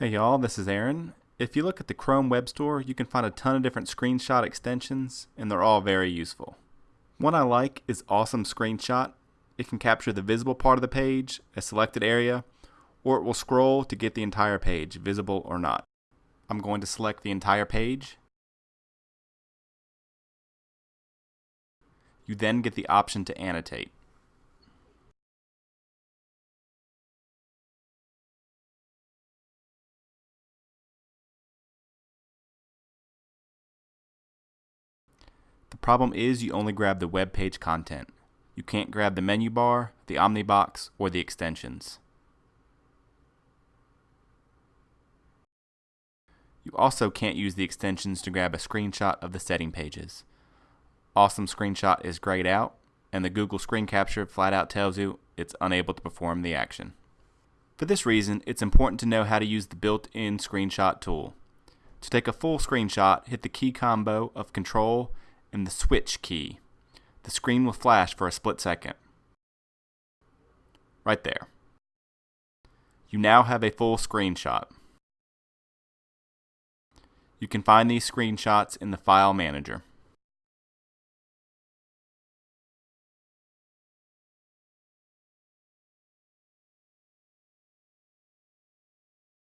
Hey y'all, this is Aaron. If you look at the Chrome Web Store, you can find a ton of different screenshot extensions, and they're all very useful. One I like is Awesome Screenshot. It can capture the visible part of the page, a selected area, or it will scroll to get the entire page, visible or not. I'm going to select the entire page. You then get the option to annotate. The problem is you only grab the web page content. You can't grab the menu bar, the Omnibox, or the extensions. You also can't use the extensions to grab a screenshot of the setting pages. Awesome Screenshot is grayed out, and the Google Screen Capture flat out tells you it's unable to perform the action. For this reason, it's important to know how to use the built-in screenshot tool. To take a full screenshot, hit the key combo of Control and the switch key. The screen will flash for a split second. Right there. You now have a full screenshot. You can find these screenshots in the File Manager.